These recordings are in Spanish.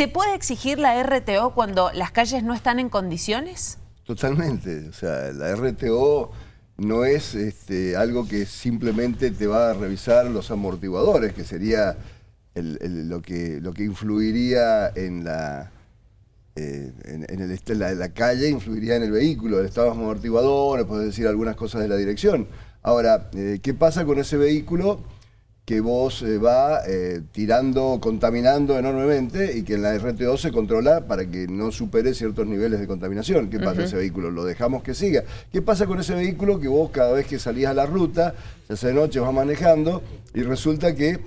¿Se puede exigir la RTO cuando las calles no están en condiciones? Totalmente. O sea, la RTO no es este, algo que simplemente te va a revisar los amortiguadores, que sería lo, que, lo que influiría en la... Eh, en, la, calle influiría en el vehículo, el estado de amortiguadores, puedes decir algunas cosas de la dirección. Ahora, eh, ¿qué pasa con ese vehículo que vos eh, va eh, tirando, contaminando enormemente y que en la RTO se controla para que no supere ciertos niveles de contaminación. ¿Qué pasa con ese vehículo? Lo dejamos que siga. ¿Qué pasa con ese vehículo que vos cada vez que salís a la ruta, se hace noche, vas manejando y resulta que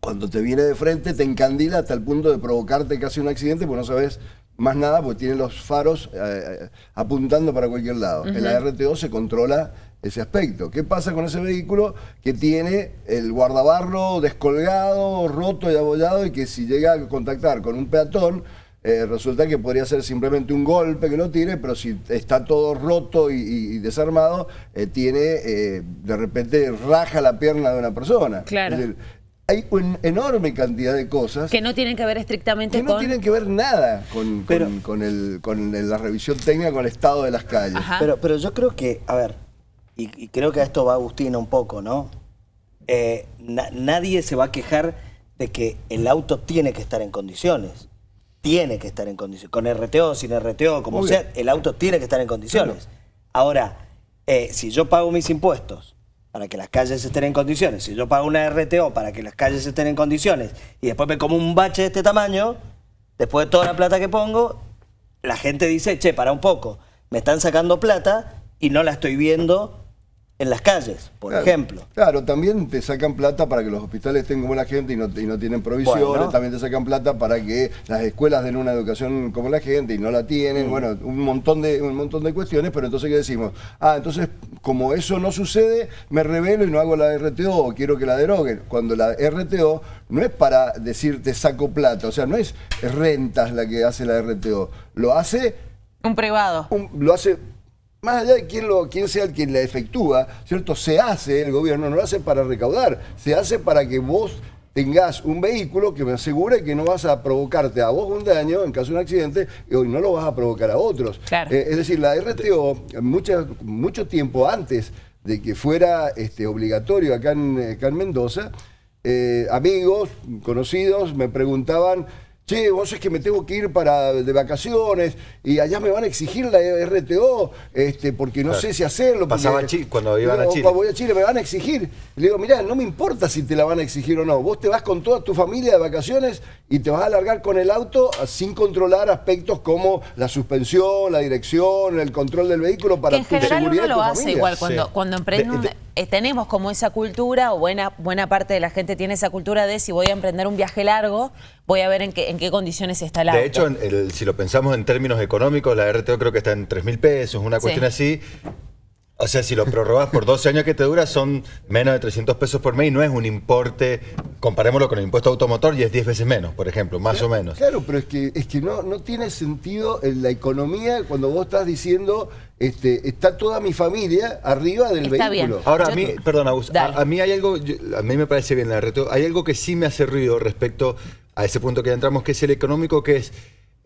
cuando te viene de frente te encandila hasta el punto de provocarte casi un accidente porque no sabes más nada porque tiene los faros eh, apuntando para cualquier lado. En la RTO se controla ese aspecto. ¿Qué pasa con ese vehículo que tiene el guardabarro descolgado, roto y abollado y que si llega a contactar con un peatón, eh, resulta que podría ser simplemente un golpe que lo tire, pero si está todo roto y, desarmado, eh, tiene, eh, de repente raja la pierna de una persona. Claro. hay una enorme cantidad de cosas... Que no tienen que ver estrictamente con... Que no tienen que ver nada con, con, el, con la revisión técnica, con el estado de las calles. Pero, pero yo creo que, a ver, y, creo que a esto va Agustina un poco, ¿no? Eh, nadie se va a quejar de que el auto tiene que estar en condiciones. Tiene que estar en condiciones. Con RTO, sin RTO, como sea, el auto tiene que estar en condiciones. Ahora, eh, si yo pago mis impuestos para que las calles estén en condiciones, si yo pago una RTO para que las calles estén en condiciones y después me como un bache de este tamaño, después de toda la plata que pongo, la gente dice, che, para un poco, me están sacando plata y no la estoy viendo en las calles, por ejemplo. Claro, también te sacan plata para que los hospitales estén como la gente y no, tienen provisiones, también te sacan plata para que las escuelas den una educación como la gente y no la tienen, mm. bueno, un montón, de, un montón de cuestiones, pero entonces ¿qué decimos? Ah, entonces como eso no sucede, me revelo y no hago la RTO o quiero que la deroguen, cuando la RTO no es para decir te saco plata, o sea, no es rentas la que hace la RTO, lo hace... Un privado. lo hace más allá de quién, lo, quién sea el quien la efectúa, ¿cierto? Se hace, el gobierno no lo hace para recaudar, se hace para que vos tengas un vehículo que me asegure que no vas a provocarte a vos un daño en caso de un accidente y hoy no lo vas a provocar a otros. Eh, es decir, la RTO, mucho tiempo antes de que fuera este, obligatorio acá en, Mendoza, eh, amigos, conocidos, me preguntaban che, vos es que me tengo que ir para de vacaciones y allá me van a exigir la RTO este, porque no sé si hacerlo. Pasaba cuando iban a Chile. Cuando voy a Chile me van a exigir. Le digo, mirá, no me importa si te la van a exigir o no. Vos te vas con toda tu familia de vacaciones y te vas a alargar con el auto sin controlar aspectos como la suspensión, la dirección, el control del vehículo para en tu general seguridad uno lo hace igual cuando, cuando emprende eh, tenemos como esa cultura, o buena, buena parte de la gente tiene esa cultura de si voy a emprender un viaje largo, voy a ver en qué, en qué condiciones está el auto. De hecho, si lo pensamos en términos económicos, la RTO creo que está en 3 mil pesos, una cuestión así. O sea, si lo prorrogas por 12 años que te dura, son menos de 300 pesos por mes y no es un importe, comparémoslo con el impuesto automotor y es 10 veces menos, por ejemplo, más o menos. Claro, pero es que, es que no, no tiene sentido en la economía cuando vos estás diciendo, este, está toda mi familia arriba del vehículo. Ahora, a mí, perdón, a, mí hay algo, a mí me parece bien la reto, hay algo que sí me hace ruido respecto a ese punto que ya entramos, que es el económico, que es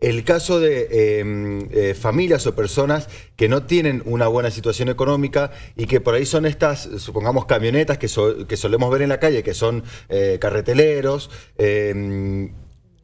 el caso de em, eh, familias o personas que no tienen una buena situación económica y que por ahí son estas, supongamos, camionetas que, que solemos ver en la calle, que son eh, carreteleros, em,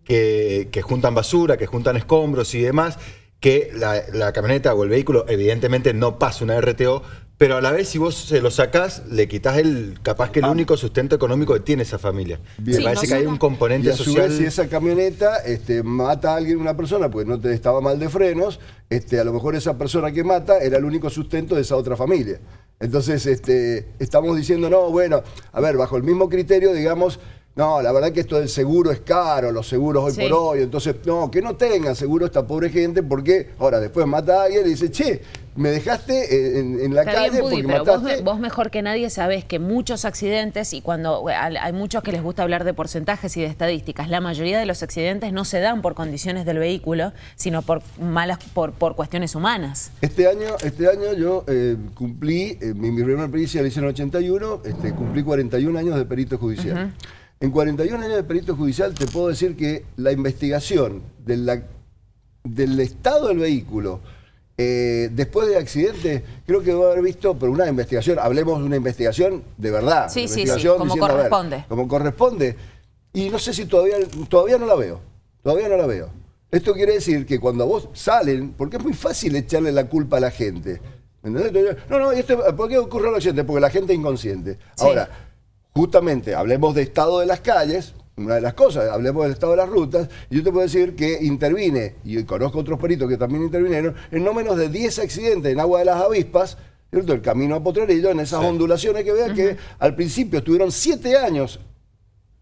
que, juntan basura, que juntan escombros y demás, que la, camioneta o el vehículo evidentemente no pasa una RTO, pero a la vez, si vos se lo sacás, le quitas el, capaz que el único sustento económico que tiene esa familia. Me parece que hay un componente social. si esa camioneta este, mata a alguien, una persona, pues no te estaba mal de frenos, este, a lo mejor esa persona que mata era el único sustento de esa otra familia. Entonces, este, estamos diciendo, no, bueno, a ver, bajo el mismo criterio, digamos, no, la verdad que esto del seguro es caro, los seguros hoy por hoy, entonces, no, que no tengan seguro esta pobre gente, porque ahora después mata a alguien y dice, che, me dejaste en, la calle porque mataste... Vos, mejor que nadie sabés que muchos accidentes, y cuando hay muchos que les gusta hablar de porcentajes y de estadísticas, la mayoría de los accidentes no se dan por condiciones del vehículo, sino por malas, por, por cuestiones humanas. Este año, este año yo eh, cumplí, eh, mi, mi primera pericia la hice en 81, este, cumplí 41 años de perito judicial. En 41 años de perito judicial te puedo decir que la investigación del estado del vehículo, eh, después del accidente, creo que debo haber visto, pero una investigación, hablemos de una investigación de verdad. Sí, sí, sí, como corresponde. como corresponde. Y no sé si todavía, todavía no la veo, todavía no la veo. Esto quiere decir que cuando vos salen, porque es muy fácil echarle la culpa a la gente. No, no, ¿por qué ocurre el accidente? Porque la gente es inconsciente. Ahora, justamente, hablemos de estado de las calles, una de las cosas, hablemos del estado de las rutas, y yo te puedo decir que intervine, y conozco otros peritos que también intervinieron, en no menos de 10 accidentes en Agua de las Avispas, ¿cierto? el camino a Potrerillo, en esas ondulaciones que vean que al principio estuvieron 7 años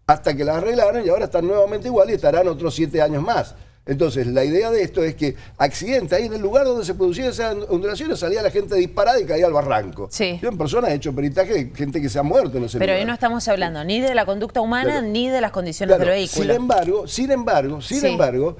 hasta que las arreglaron y ahora están nuevamente igual y estarán otros 7 años más. Entonces, la idea de esto es que accidente, ahí en el lugar donde se producían esas ondulaciones, salía la gente disparada y caía al barranco. Sí. Yo en persona he hecho peritaje de gente que se ha muerto en ese Pero ahí no estamos hablando ni de la conducta humana ni de las condiciones del vehículo. Sin embargo, sin embargo, sin embargo,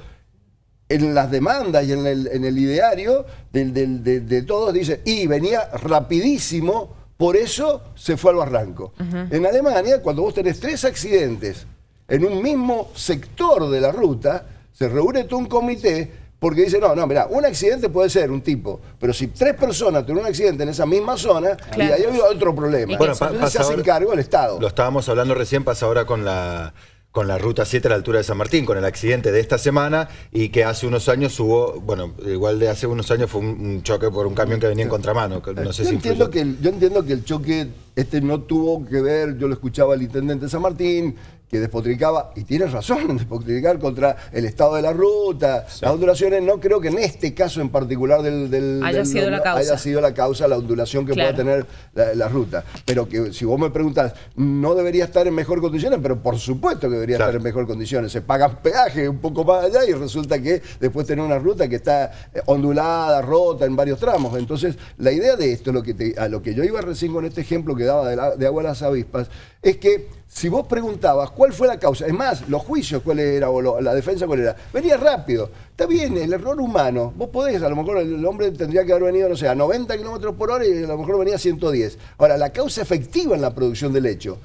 en las demandas y en el, ideario de, todos dice, y venía rapidísimo, por eso se fue al barranco. En Alemania, cuando vos tenés tres accidentes en un mismo sector de la ruta, se reúne todo un comité porque dice, no, no, mira, un accidente puede ser un tipo, pero si tres personas tienen un accidente en esa misma zona, y ahí hay otro problema. Bueno, se hace cargo el Estado. Lo estábamos hablando recién, pasa ahora con la con la ruta 7 a la altura de San Martín, con el accidente de esta semana y que hace unos años hubo, bueno, igual de hace unos años fue un, choque por un camión que venía en contramano. No sé yo, entiendo que el, yo entiendo que el choque este no tuvo que ver, yo lo escuchaba al intendente de San Martín, que despotricaba, y tienes razón, despotricar contra el estado de la ruta, las ondulaciones, no creo que en este caso en particular del, haya, sido la causa. haya sido la causa la ondulación que pueda tener la, ruta. Pero que si vos me preguntas, no debería estar en mejor condiciones, pero por supuesto que debería estar en mejor condiciones. Se paga peaje un poco más allá y resulta que después tener una ruta que está eh, ondulada, rota en varios tramos. Entonces, la idea de esto, lo que a lo que yo iba recién con este ejemplo que daba de, de agua a las avispas, es que si vos preguntabas cuál fue la causa, es más, los juicios cuál era, o la defensa cuál era, venía rápido. Está bien, el error humano, vos podés, a lo mejor el hombre tendría que haber venido, no sé, a 90 kilómetros por hora y a lo mejor venía a 110. Ahora, la causa efectiva en la producción del hecho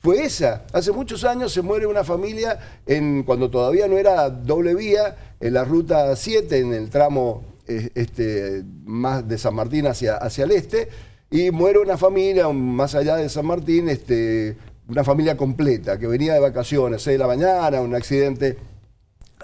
fue esa. Hace muchos años se muere una familia en, cuando todavía no era doble vía, en la ruta 7, en el tramo eh, este, más de San Martín hacia, hacia el este, y muere una familia más allá de San Martín, este, una familia completa que venía de vacaciones, 6 de la mañana, un accidente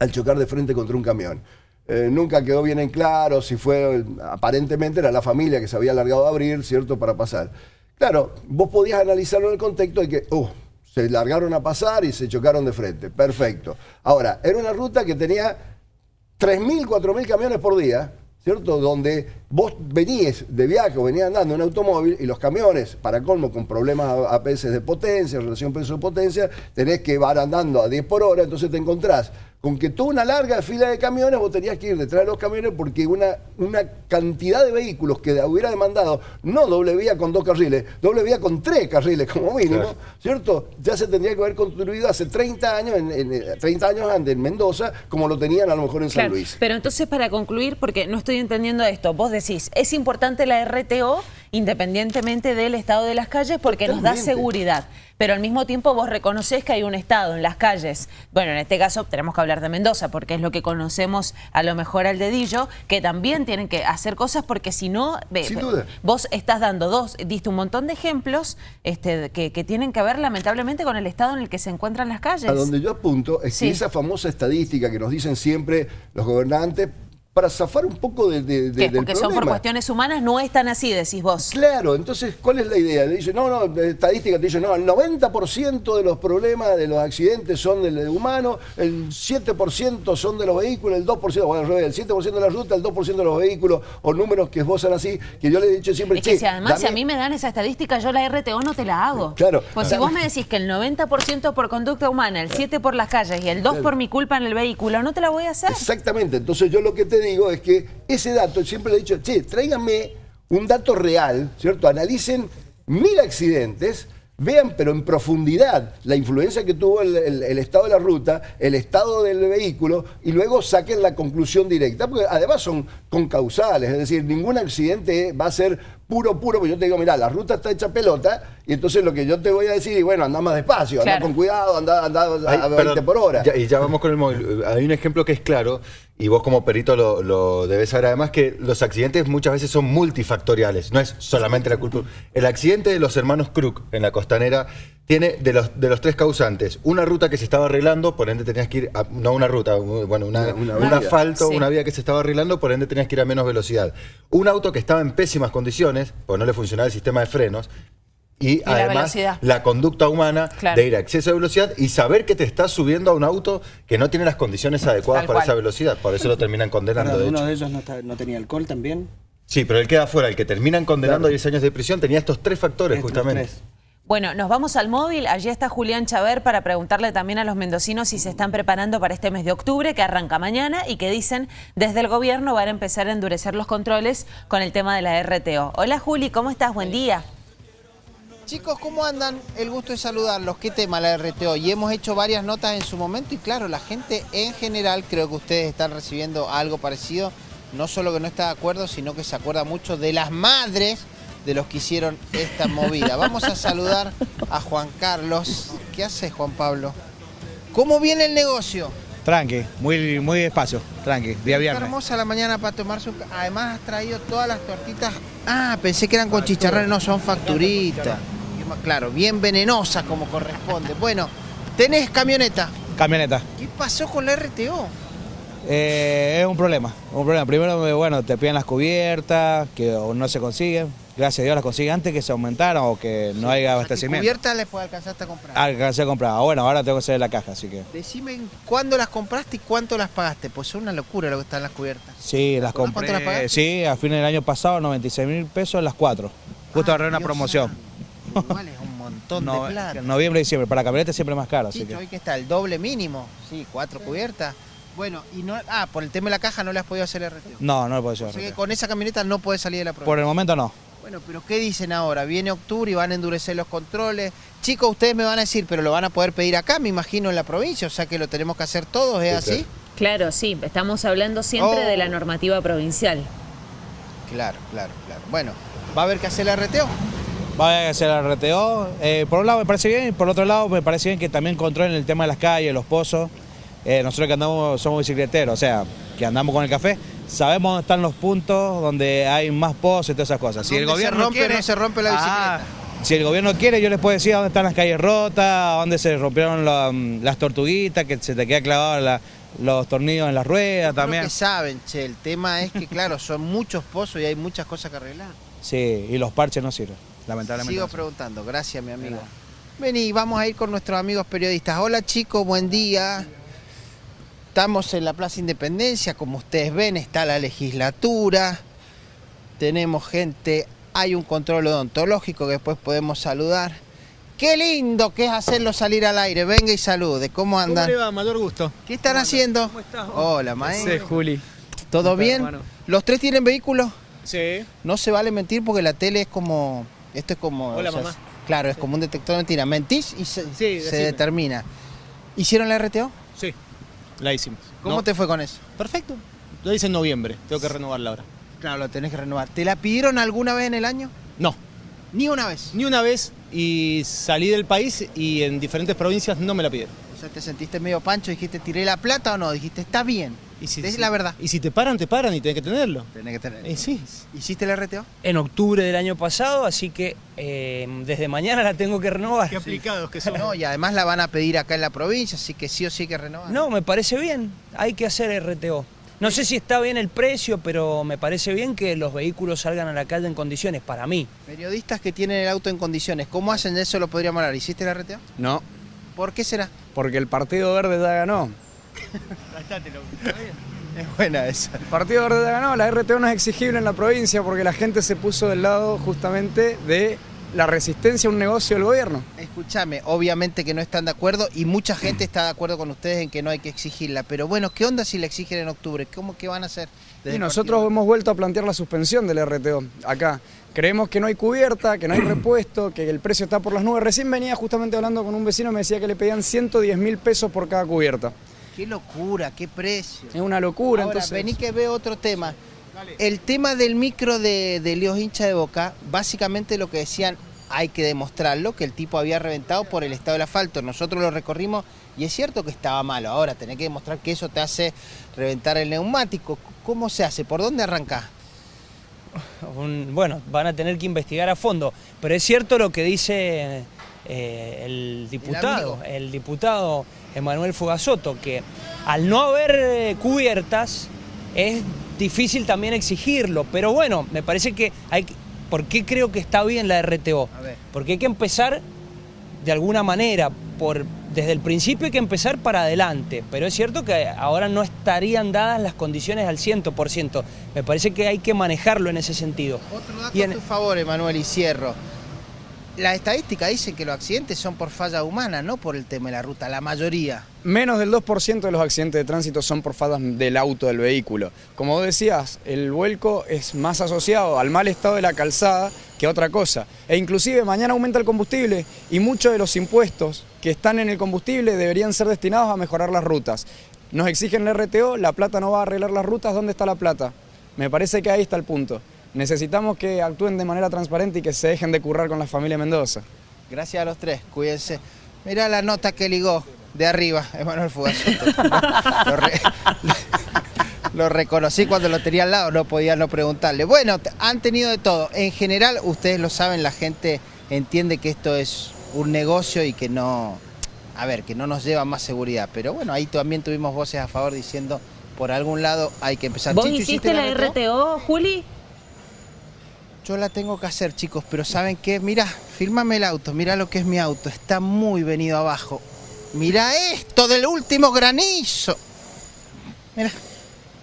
al chocar de frente contra un camión. Eh, nunca quedó bien en claro si fue, aparentemente era la familia que se había largado a abrir, ¿cierto?, para pasar. Claro, vos podías analizarlo en el contexto de que, uh, se largaron a pasar y se chocaron de frente. Perfecto. Ahora, era una ruta que tenía 3.000, 4.000 camiones por día, ¿cierto? Donde vos venías de viaje o venías andando en automóvil y los camiones, para colmo, con problemas APS de potencia, relación peso-potencia, tenés que ir andando a 10 por hora, entonces te encontrás con que toda una larga fila de camiones vos tenías que ir detrás de los camiones porque una, una cantidad de vehículos que hubiera demandado no doble vía con dos carriles, doble vía con tres carriles como mínimo, ¿cierto? Ya se tendría que haber construido hace 30 años, en, 30 años antes en Mendoza, como lo tenían a lo mejor en San Luis. Pero entonces para concluir, porque no estoy entendiendo esto, vos decís, es importante la RTO independientemente del estado de las calles porque nos da seguridad. Pero al mismo tiempo vos reconoces que hay un estado en las calles, bueno, en este caso tenemos que hablar de Mendoza porque es lo que conocemos a lo mejor al dedillo, que también tienen que hacer cosas porque si no, vos estás dando dos, diste un montón de ejemplos este, que, tienen que ver lamentablemente con el estado en el que se encuentran las calles. A donde yo apunto es que esa famosa estadística que nos dicen siempre los gobernantes, para zafar un poco de, de, de Porque son por cuestiones humanas, no es tan así, decís vos. Claro, entonces, ¿cuál es la idea? Le dice, no, no, estadística te dice, no, el 90% de los problemas de los accidentes son del humano, el 7% son de los vehículos, el 2%, bueno, el 7% de la ruta, el 2% de los vehículos, o números que esbozan así, que yo le he dicho siempre, es que si además, si a mí me dan esa estadística, yo la RTO no te la hago. Claro. Pues si vos me decís que el 90% por conducta humana, el 7% por las calles y el 2% por mi culpa en el vehículo, no te la voy a hacer. Exactamente, entonces yo lo que te digo es que ese dato, siempre le he dicho, che, tráiganme un dato real, ¿cierto? Analicen mil accidentes, vean pero en profundidad la influencia que tuvo el, estado de la ruta, el estado del vehículo y luego saquen la conclusión directa, porque además son concausales, es decir, ningún accidente va a ser puro, puro, porque yo te digo, mira, la ruta está hecha pelota, y entonces lo que yo te voy a decir, y bueno, anda más despacio, anda con cuidado, anda, anda a 20 por hora. y ya vamos con el móvil. Hay un ejemplo que es claro, y vos como perito lo, debes saber, además que los accidentes muchas veces son multifactoriales, no es solamente la cultura. El accidente de los hermanos Crook en la costanera tiene de los, de los tres causantes, una ruta que se estaba arreglando, por ende tenías que ir, a, no una ruta, bueno, una, un asfalto, una vía que se estaba arreglando, por ende tenías que ir a menos velocidad. Un auto que estaba en pésimas condiciones, pues no le funcionaba el sistema de frenos, y, además la, conducta humana de ir a exceso de velocidad y saber que te estás subiendo a un auto que no tiene las condiciones adecuadas para esa velocidad. Por eso lo terminan condenando. ¿Uno de ellos no, tenía alcohol también? Sí, pero él queda fuera. El que terminan condenando a 10 años de prisión tenía estos tres factores justamente. Bueno, nos vamos al móvil. Allí está Julián Chaver para preguntarle también a los mendocinos si se están preparando para este mes de octubre, que arranca mañana, y que dicen desde el gobierno van a empezar a endurecer los controles con el tema de la RTO. Hola Juli, ¿cómo estás? Buen día. Chicos, ¿cómo andan? El gusto de saludarlos. ¿Qué tema la RTO? Y hemos hecho varias notas en su momento y claro, la gente en general, creo que ustedes están recibiendo algo parecido, no solo que no está de acuerdo, sino que se acuerda mucho de las madres de los que hicieron esta movida. Vamos a saludar a Juan Carlos. ¿Qué hace Juan Pablo? ¿Cómo viene el negocio? Tranqui, muy, muy despacio, tranqui, día viernes. Está hermosa la mañana para tomarse un... Además has traído todas las tortitas... Ah, pensé que eran con chicharrones, no, son facturitas. Claro, bien venenosas como corresponde. Bueno, ¿tenés camioneta? Camioneta. ¿Qué pasó con la RTO? Eh, es un problema, un problema. Primero, bueno, te piden las cubiertas, que no se consiguen. Gracias a Dios las consiguen antes que se aumentaran o que no haya abastecimiento. ¿Cubiertas les alcanzar a comprar? Alcancé a comprar. Ah, bueno, ahora tengo que hacer la caja, así que... Decime cuándo las compraste y cuánto las pagaste. Pues es una locura lo que están las cubiertas. Sí, las compré. ¿Cuánto las pagaste? Sí, a fines del año pasado, 96 mil pesos las cuatro. Justo ah, una promoción. Igual es un montón de plata. Noviembre y diciembre. Para camionetas siempre más caro. Sí, hoy que está el doble mínimo. Sí, cuatro cubiertas. Bueno, y no, ah, por el tema de la caja no le has podido hacer el retiro. No, no lo puedo hacer. Así que con esa camioneta no puede salir de la prueba. Por el momento no. Bueno, pero ¿qué dicen ahora? Viene octubre y van a endurecer los controles. Chicos, ustedes me van a decir, pero lo van a poder pedir acá, me imagino, en la provincia, o sea que lo tenemos que hacer todos, ¿es así? Claro, sí, estamos hablando siempre de la oh. normativa provincial. Claro, claro, claro. Bueno, ¿va a haber que hacer el RTO? Va a hacer el RTO. Eh, por un lado me parece bien, y por otro lado me parece bien que también controlen el tema de las calles, los pozos. Eh, nosotros que andamos somos bicicleteros, o sea, que andamos con el café, sabemos dónde están los puntos donde hay más pozos y todas esas cosas. Si el gobierno se rompe, quiere, no se rompe la ah, bicicleta. si el gobierno quiere, yo les puedo decir dónde están las calles rotas, dónde se rompieron las tortuguitas, que se te queda clavado los tornillos en las ruedas también. que saben, che, el tema es que claro, son muchos pozos y hay muchas cosas que arreglar. Sí, y los parches no sirven, lamentablemente. Sigo preguntando, gracias mi amigo. Vení, vamos a ir con nuestros amigos periodistas. Hola chicos, buen día. Estamos en la Plaza Independencia, como ustedes ven, está la legislatura, tenemos gente, hay un control odontológico que después podemos saludar. Qué lindo que es hacerlo salir al aire, venga y salude, ¿cómo andan? ¿Cómo le va? Mayor gusto. ¿Qué están haciendo? ¿Cómo estás? Hola, maestro. Sí, Juli. ¿Todo bien? ¿Los tres tienen vehículos? Sí. No se vale mentir porque la tele es como... Esto es como... Hola, mamá. Claro, es como un detector de mentira. Mentís y se, se determina. ¿Hicieron la RTO? Sí. La hicimos. ¿Cómo te fue con eso? Perfecto. Lo hice en noviembre, tengo que renovarla ahora. Claro, lo tenés que renovar. ¿Te la pidieron alguna vez en el año? No. ¿Ni una vez? Ni una vez y salí del país y en diferentes provincias no me la pidieron. O sea, te sentiste medio pancho, dijiste, ¿tiré la plata o no? Dijiste, está bien. Y si, es la verdad. Y si te paran, te paran y tenés que tenerlo. Tenés que tenerlo. Y sí. ¿Hiciste el RTO? En octubre del año pasado, así que eh, desde mañana la tengo que renovar. Qué aplicados que son. No, y además la van a pedir acá en la provincia, así que sí o sí hay que renovar. No, me parece bien. Hay que hacer RTO. No sé si está bien el precio, pero me parece bien que los vehículos salgan a la calle en condiciones, para mí. Periodistas que tienen el auto en condiciones, ¿cómo hacen eso? Lo podríamos hablar. ¿Hiciste el RTO? No. ¿Por qué será? Porque el Partido Verde ya ganó. Es buena esa. El Partido Verde ganó, la RTO no es exigible en la provincia porque la gente se puso del lado justamente de la resistencia a un negocio del gobierno. Escúchame, obviamente que no están de acuerdo y mucha gente está de acuerdo con ustedes en que no hay que exigirla, pero bueno, ¿qué onda si la exigen en octubre? ¿Cómo que van a hacer? Y nosotros hemos vuelto a plantear la suspensión del RTO acá. Creemos que no hay cubierta, que no hay repuesto, que el precio está por las nubes. Recién venía justamente hablando con un vecino, me decía que le pedían 110 mil pesos por cada cubierta. Qué locura, qué precio. Es una locura. Ahora, vení que veo otro tema. El tema del micro de, de Leos hincha de Boca, básicamente lo que decían, hay que demostrarlo, que el tipo había reventado por el estado del asfalto. Nosotros lo recorrimos y es cierto que estaba malo. Ahora tenés que demostrar que eso te hace reventar el neumático. ¿Cómo se hace? ¿Por dónde arrancás? Un- bueno, van a tener que investigar a fondo, pero es cierto lo que dice eh, el diputado, el, diputado Emanuel Fugasoto, que al no haber eh, cubiertas es difícil también exigirlo, pero bueno, me parece que hay que- ¿por qué creo que está bien la RTO? Porque hay que empezar de alguna manera, por, desde el principio hay que empezar para adelante, pero es cierto que ahora no estarían dadas las condiciones al 100%, me parece que hay que manejarlo en ese sentido. Otro dato en- a tu favor, Emanuel, y cierro. La estadística dice que los accidentes son por falla humana, no por el tema de la ruta, la mayoría. Menos del 2% de los accidentes de tránsito son por fallas del auto, del vehículo. Como vos decías, el vuelco es más asociado al mal estado de la calzada que a otra cosa. E inclusive mañana aumenta el combustible y muchos de los impuestos que están en el combustible deberían ser destinados a mejorar las rutas. Nos exigen el RTO, la plata no va a arreglar las rutas, ¿dónde está la plata? Me parece que ahí está el punto. Necesitamos que actúen de manera transparente y que se dejen de currar con la familia Mendoza. Gracias a los tres, cuídense. Mirá la nota que ligó de arriba, Emanuel Fugasoto. lo, re- lo reconocí cuando lo tenía al lado, no podía no preguntarle. Bueno, han tenido de todo. En general, ustedes lo saben, la gente entiende que esto es un negocio y que no, a ver, que no nos lleva más seguridad. Pero bueno, ahí también tuvimos voces a favor diciendo, por algún lado hay que empezar. ¿Vos Chicho, hiciste la RTO? RTO, Juli? Yo la tengo que hacer, chicos, pero ¿saben qué? Mirá, fírmame el auto, mirá lo que es mi auto, está muy venido abajo. Mirá esto del último granizo. Mirá.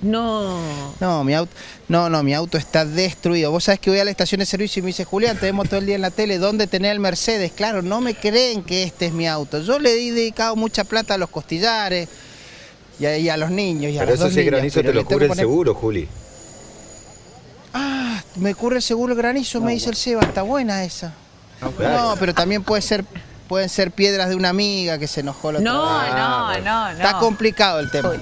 No. No, mi auto, no, no, mi auto está destruido. Vos sabés que voy a la estación de servicio y me dice, Julián, te vemos todo el día en la tele, ¿dónde tenés el Mercedes? Claro, no me creen que este es mi auto. Yo le he dedicado mucha plata a los costillares y a, y a los niños. Y a Pero las eso dos sí granizo pero te lo cubre el poner- seguro, Juli. Ah, me el seguro el granizo, me dice el Seba, está buena esa. No, pero también puede ser, pueden ser piedras de una amiga que se enojó la otra No, vez. no, no, no. Está complicado el tema.